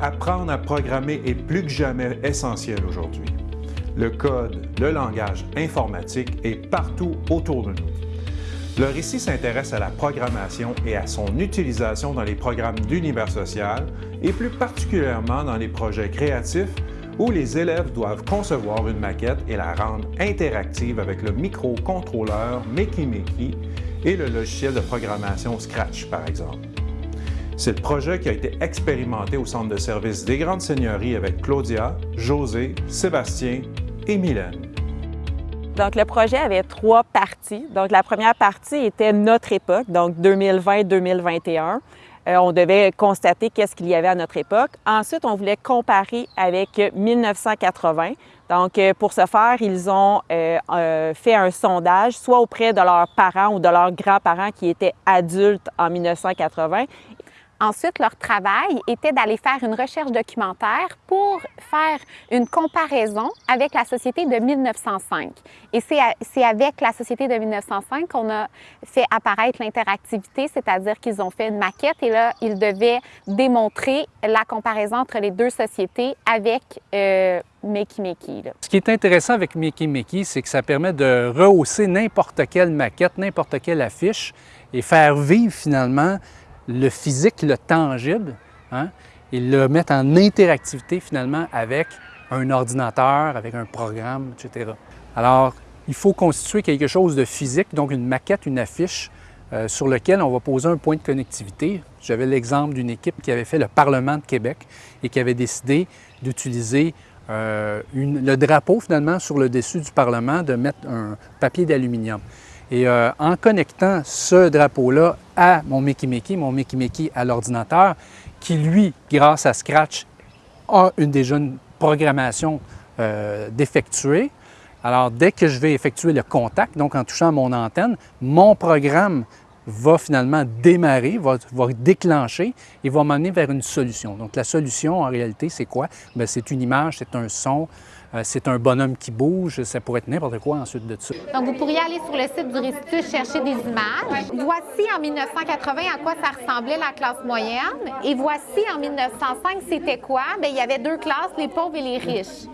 apprendre à programmer est plus que jamais essentiel aujourd'hui. Le code, le langage informatique est partout autour de nous. Le récit s'intéresse à la programmation et à son utilisation dans les programmes d'univers social et plus particulièrement dans les projets créatifs où les élèves doivent concevoir une maquette et la rendre interactive avec le microcontrôleur Makey et le logiciel de programmation Scratch, par exemple. C'est le projet qui a été expérimenté au Centre de services des Grandes Seigneuries avec Claudia, José, Sébastien et Mylène. Donc, le projet avait trois parties. Donc, la première partie était notre époque, donc 2020-2021. Euh, on devait constater qu'est-ce qu'il y avait à notre époque. Ensuite, on voulait comparer avec 1980. Donc, euh, pour ce faire, ils ont euh, fait un sondage, soit auprès de leurs parents ou de leurs grands-parents qui étaient adultes en 1980 Ensuite, leur travail était d'aller faire une recherche documentaire pour faire une comparaison avec la société de 1905. Et c'est avec la société de 1905 qu'on a fait apparaître l'interactivité, c'est-à-dire qu'ils ont fait une maquette et là, ils devaient démontrer la comparaison entre les deux sociétés avec euh, Makey Makey. Ce qui est intéressant avec Makey Makey, c'est que ça permet de rehausser n'importe quelle maquette, n'importe quelle affiche et faire vivre finalement le physique, le tangible, hein, et le mettre en interactivité finalement avec un ordinateur, avec un programme, etc. Alors, il faut constituer quelque chose de physique, donc une maquette, une affiche, euh, sur lequel on va poser un point de connectivité. J'avais l'exemple d'une équipe qui avait fait le Parlement de Québec et qui avait décidé d'utiliser euh, le drapeau finalement sur le dessus du Parlement, de mettre un papier d'aluminium. Et euh, en connectant ce drapeau-là à mon Mickey Mickey, mon Mickey Mickey à l'ordinateur, qui lui, grâce à Scratch, a une déjà une programmation euh, d'effectuer. Alors, dès que je vais effectuer le contact, donc en touchant mon antenne, mon programme va finalement démarrer, va, déclencher et va m'amener vers une solution. Donc, la solution, en réalité, c'est quoi? C'est une image, c'est un son, euh, c'est un bonhomme qui bouge, ça pourrait être n'importe quoi ensuite de ça. Donc, vous pourriez aller sur le site du Réstitut chercher des images. Voici en 1980 à quoi ça ressemblait la classe moyenne. Et voici en 1905, c'était quoi? Bien, il y avait deux classes, les pauvres et les riches.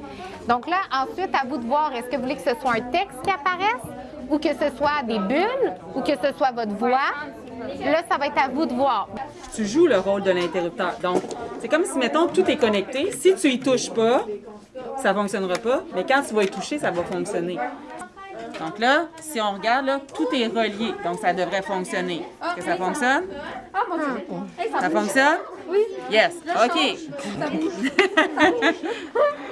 Donc là, ensuite, à vous de voir, est-ce que vous voulez que ce soit un texte qui apparaisse? Ou que ce soit des bulles ou que ce soit votre voix? Là, ça va être à vous de voir. Tu joues le rôle de l'interrupteur. Donc, c'est comme si, mettons, tout est connecté. Si tu y touches pas, ça ne fonctionnera pas, mais quand tu vas y toucher, ça va fonctionner. Donc là, si on regarde, là, tout est relié, donc ça devrait fonctionner. Est-ce que ça fonctionne? Ça fonctionne? Oui. Yes. OK.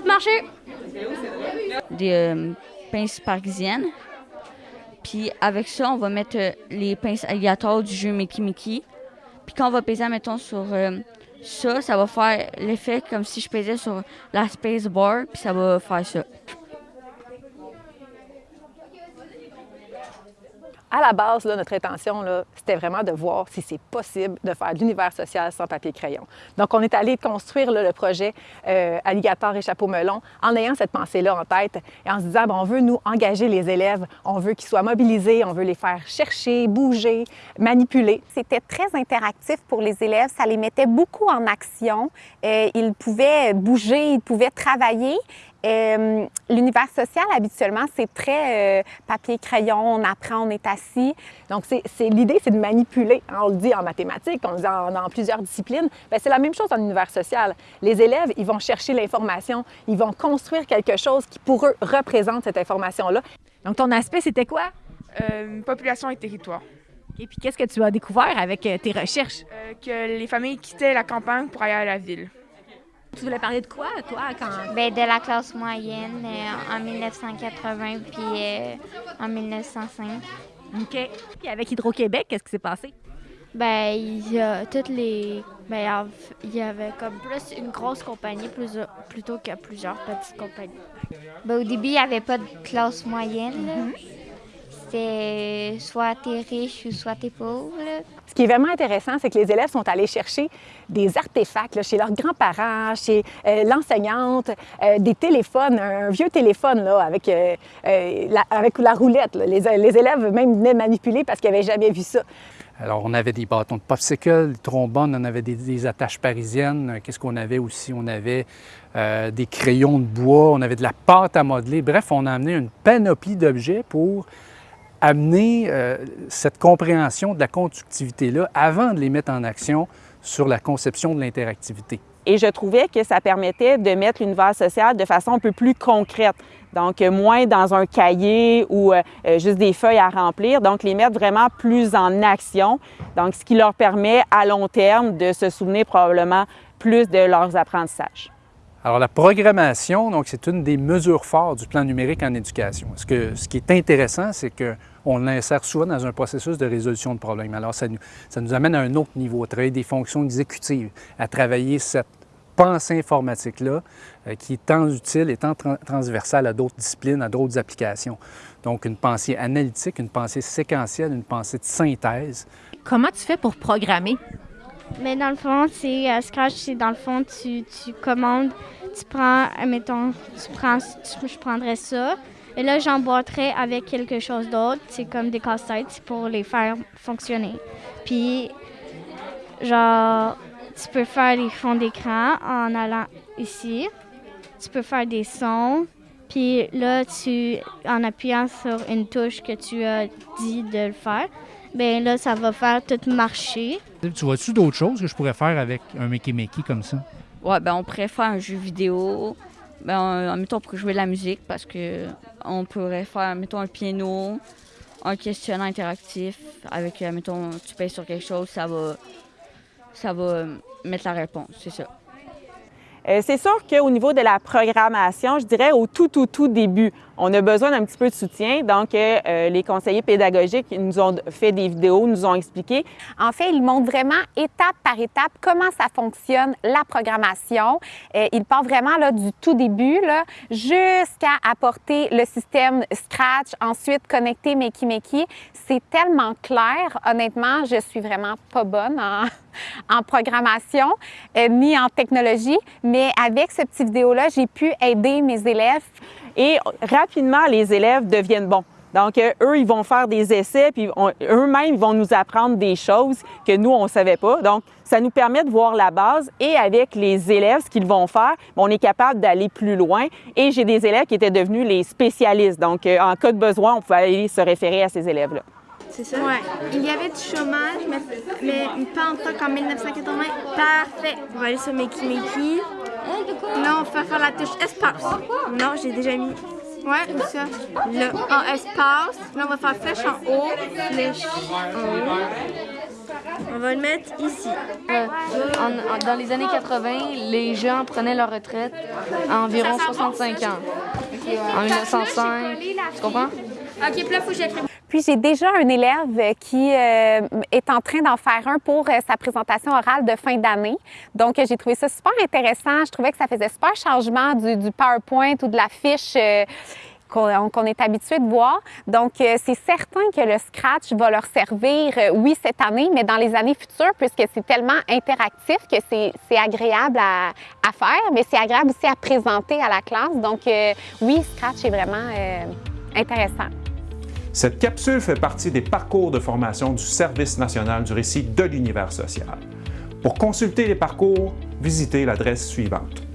fait marcher. Des euh, pinces parisiennes. Puis avec ça, on va mettre euh, les pinces alligators du jeu Mickey Mickey. Puis quand on va peser, mettons, sur euh, ça, ça va faire l'effet comme si je pesais sur la space bar, puis ça va faire ça. À la base, notre intention, c'était vraiment de voir si c'est possible de faire l'univers social sans papier-crayon. Donc, on est allé construire le projet euh, Alligator et Chapeau Melon en ayant cette pensée-là en tête et en se disant, on veut nous engager les élèves, on veut qu'ils soient mobilisés, on veut les faire chercher, bouger, manipuler. C'était très interactif pour les élèves, ça les mettait beaucoup en action. Euh, ils pouvaient bouger, ils pouvaient travailler euh, l'univers social, habituellement, c'est très euh, papier-crayon, on apprend, on est assis. Donc, c'est, l'idée, c'est de manipuler. Hein, on le dit en mathématiques, on le dit dans plusieurs disciplines. Bien, c'est la même chose en univers social. Les élèves, ils vont chercher l'information, ils vont construire quelque chose qui, pour eux, représente cette information-là. Donc, ton aspect, c'était quoi? Euh, population et territoire. Et puis, qu'est-ce que tu as découvert avec tes recherches? que les familles quittaient la campagne pour aller à la ville. Tu voulais parler de quoi, toi, quand... Bien, de la classe moyenne euh, en 1980 puis euh, en 1905. OK. Puis avec Hydro-Québec, qu'est-ce qui s'est passé? Ben, il y a toutes les... Ben, il y avait comme plus une grosse compagnie plutôt que plusieurs petites compagnies. Ben, au début, il n'y avait pas de classe moyenne. C'est soit t'es riche ou soit t'es pauvre. Ce qui est vraiment intéressant, c'est que les élèves sont allés chercher des artefacts chez leurs grands-parents, chez euh, l'enseignante, euh, des téléphones, un vieux téléphone là, avec, euh, la, avec la roulette. Les, les, élèves même venaient manipuler parce qu'ils n'avaient jamais vu ça. Alors, on avait des bâtons de popsicle, des trombones, on avait des, des attaches parisiennes. Qu'est-ce qu'on avait aussi? On avait euh, des crayons de bois, on avait de la pâte à modeler. Bref, on a amené une panoplie d'objets pour amener euh, cette compréhension de la conductivité-là avant de les mettre en action sur la conception de l'interactivité. Et je trouvais que ça permettait de mettre l'univers social de façon un peu plus concrète. Donc, euh, moins dans un cahier ou euh, juste des feuilles à remplir. Donc, les mettre vraiment plus en action. Donc, ce qui leur permet à long terme de se souvenir probablement plus de leurs apprentissages. Alors, la programmation, donc, c'est une des mesures fortes du plan numérique en éducation. Ce, que, ce qui est intéressant, c'est qu'on l'insère souvent dans un processus de résolution de problèmes. Alors, ça nous, ça nous amène à un autre niveau, à travailler des fonctions exécutives, à travailler cette pensée informatique-là euh, qui est tant utile et tant tra transversale à d'autres disciplines, à d'autres applications. Donc, une pensée analytique, une pensée séquentielle, une pensée de synthèse. Comment tu fais pour programmer? Mais dans le fond, c'est euh, Scratch, c'est dans le fond, tu, tu commandes, tu prends, mettons, tu prends, je prendrais ça, et là, j'emboîterais avec quelque chose d'autre, c'est comme des casse-têtes pour les faire fonctionner. Puis, genre, tu peux faire les fonds d'écran en allant ici, tu peux faire des sons, puis là, tu, en appuyant sur une touche que tu as dit de le faire, bien là, ça va faire tout marcher. Tu vois-tu d'autres choses que je pourrais faire avec un Mickey Mickey comme ça? Ouais, ben on pourrait faire un jeu vidéo. Ben, mettons, pour jouer de la musique, parce que on pourrait faire, mettons, un piano, un questionnaire interactif avec, mettons, tu payes sur quelque chose, ça va, ça va mettre la réponse, c'est ça. Euh, c'est sûr qu'au niveau de la programmation, je dirais au tout, tout, tout début, on a besoin d'un petit peu de soutien. Donc, euh, les conseillers pédagogiques nous ont fait des vidéos, nous ont expliqué. En fait, ils montrent vraiment étape par étape comment ça fonctionne, la programmation. Euh, ils partent vraiment là, du tout début jusqu'à apporter le système Scratch, ensuite connecter Makey Makey. C'est tellement clair. Honnêtement, je suis vraiment pas bonne en, programmation euh, ni en technologie, mais avec ce petit vidéo-là, j'ai pu aider mes élèves. Et rapidement, les élèves deviennent bons. Donc, euh, eux, ils vont faire des essais, puis eux-mêmes, ils vont nous apprendre des choses que nous, on ne savait pas. Donc, ça nous permet de voir la base et avec les élèves, ce qu'ils vont faire, on est capable d'aller plus loin. Et j'ai des élèves qui étaient devenus les spécialistes. Donc, euh, en cas de besoin, on pouvait aller se référer à ces élèves-là. C'est ça? Oui. Il y avait du chômage, mais, mais pas en tant qu'en 1980. Parfait. On va aller sur Mickey Mickey. Non, on va faire la touche espace. Non, j'ai déjà mis. Ouais, où ça? Là, en espace. Là, on va faire flèche en haut, flèche en haut. On va le mettre ici. Euh, en, en, dans les années 80, les gens prenaient leur retraite à environ 65 ans. En 1905, tu comprends? OK, puis là, faut que j'écrive. Puis j'ai déjà un élève qui euh, est en train d'en faire un pour euh, sa présentation orale de fin d'année. Donc j'ai trouvé ça super intéressant. Je trouvais que ça faisait super changement du, PowerPoint ou de la fiche. Euh, qu'on est habitué de voir. Donc, c'est certain que le Scratch va leur servir, oui, cette année, mais dans les années futures, puisque c'est tellement interactif que c'est agréable à, faire, mais c'est agréable aussi à présenter à la classe. Donc, oui, Scratch est vraiment intéressant. Cette capsule fait partie des parcours de formation du Service national du récit de l'univers social. Pour consulter les parcours, visitez l'adresse suivante